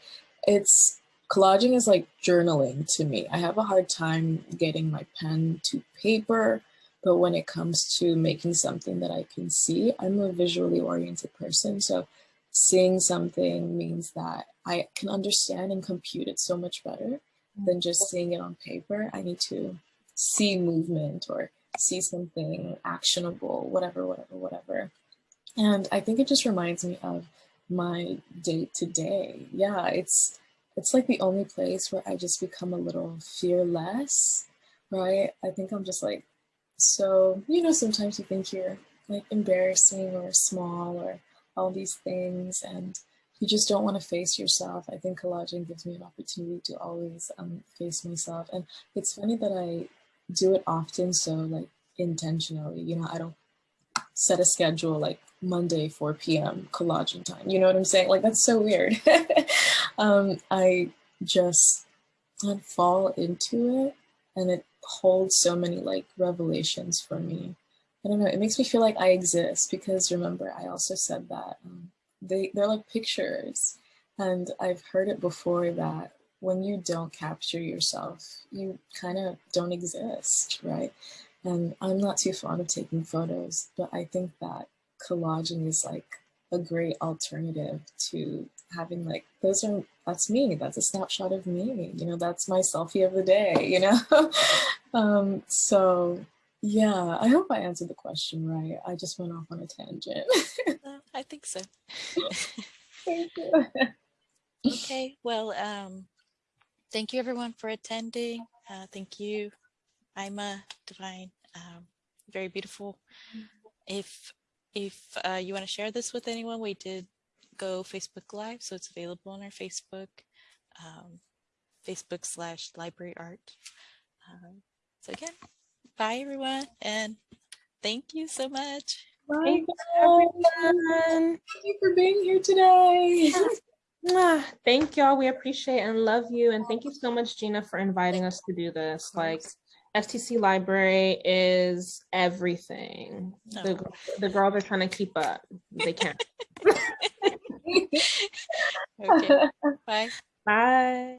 It's collaging is like journaling to me. I have a hard time getting my pen to paper, but when it comes to making something that I can see, I'm a visually oriented person. So seeing something means that I can understand and compute it so much better mm-hmm. than just seeing it on paper. I need to see movement or see something actionable, whatever, whatever, whatever. And I think it just reminds me of my day to day. Yeah, it's it's like the only place where I just become a little fearless, right? I think I'm just like so, you know, sometimes you think you're like embarrassing or small or all these things and you just don't want to face yourself. I think collaging gives me an opportunity to always um, face myself. And it's funny that I do it often so like intentionally, you know, I don't set a schedule like Monday 4 p.m. collaging time. You know what I'm saying? Like that's so weird. *laughs* um, I just I'd fall into it and it holds so many like revelations for me. I don't know, it makes me feel like I exist because remember I also said that um, they, they're like pictures and I've heard it before that when you don't capture yourself, you kind of don't exist, right? And I'm not too fond of taking photos, but I think that collaging is like a great alternative to having like, those are, that's me, that's a snapshot of me, you know, that's my selfie of the day, you know? *laughs* um, so yeah, I hope I answered the question right. I just went off on a tangent. Uh, I think so. *laughs* Thank you. *laughs* Okay, well, um, thank you everyone for attending. Uh, thank you, Ima, Divine, um, very beautiful. If if uh, you want to share this with anyone, we did go Facebook Live, so it's available on our Facebook, um, Facebook slash Library Art. Um, so again, bye everyone, and thank you so much. Bye, Thank you, everyone. Thank you for being here today. *laughs* Thank y'all. We appreciate and love you. And thank you so much, Gina, for inviting us to do this. Like FTC Library is everything. The, Oh. the girls are trying to keep up. They can't. *laughs* Okay, *laughs* bye. Bye.